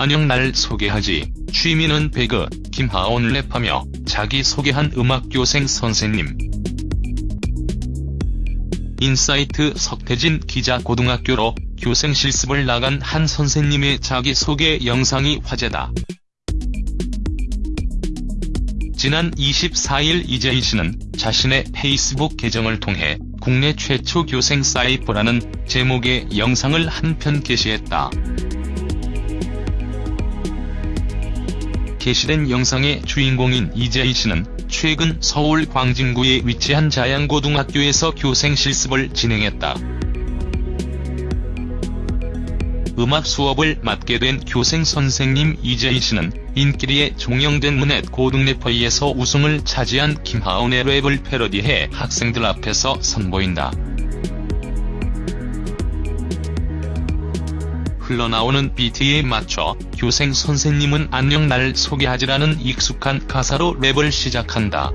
안녕 날 소개하지. 취미는 배그, 김하온 랩하며 자기 소개한 음악교생 선생님. 인사이트 석태진 기자 고등학교로 교생 실습을 나간 한 선생님의 자기소개 영상이 화제다. 지난 24일 이재희 씨는 자신의 페이스북 계정을 통해 국내 최초 교생 cypher라는 제목의 영상을 한 편 게시했다. 게시된 영상의 주인공인 이재희 씨는 최근 서울 광진구에 위치한 자양고등학교에서 교생 실습을 진행했다. 음악 수업을 맡게 된 교생 선생님 이재희 씨는 인기리에 종영된 문넷 고등 래퍼이에서 우승을 차지한 김하온의 랩을 패러디해 학생들 앞에서 선보인다. 흘러나오는 비트에 맞춰 교생 선생님은 안녕 날 소개하지라는 익숙한 가사로 랩을 시작한다.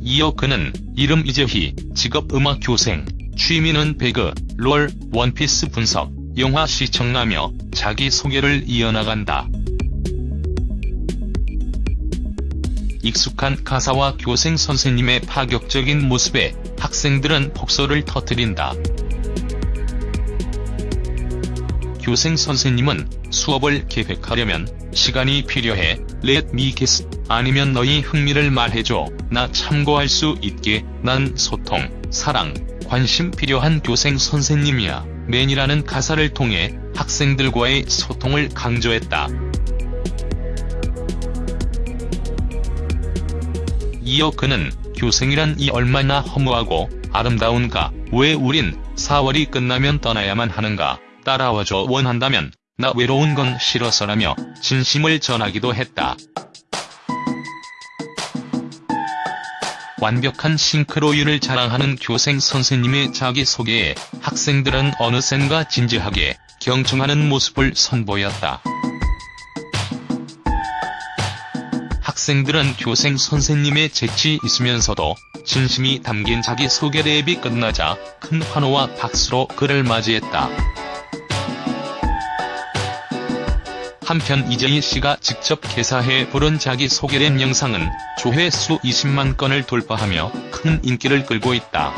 이어 그는 이름 이재희, 직업 음악 교생, 취미는 배그, 롤, 원피스 분석, 영화 시청하며 자기소개를 이어나간다. 익숙한 가사와 교생 선생님의 파격적인 모습에 학생들은 폭소를 터뜨린다. 교생 선생님은 수업을 계획하려면 시간이 필요해. Let me guess. 아니면 너희 흥미를 말해줘. 나 참고할 수 있게. 난 소통, 사랑, 관심 필요한 교생 선생님이야. 맨이라는 가사를 통해 학생들과의 소통을 강조했다. 이어 그는 교생이란 이 얼마나 허무하고 아름다운가. 왜 우린 4월이 끝나면 떠나야만 하는가 따라와줘 원한다면 나 외로운 건 싫어서라며 진심을 전하기도 했다. 완벽한 싱크로율을 자랑하는 교생 선생님의 자기소개에 학생들은 어느샌가 진지하게 경청하는 모습을 선보였다. 학생들은 교생 선생님의 재치 있으면서도 진심이 담긴 자기소개 랩이 끝나자 큰 환호와 박수로 그를 맞이했다. 한편 이재희 씨가 직접 개사해 부른 자기소개 랩 영상은 조회수 20만 건을 돌파하며 큰 인기를 끌고 있다.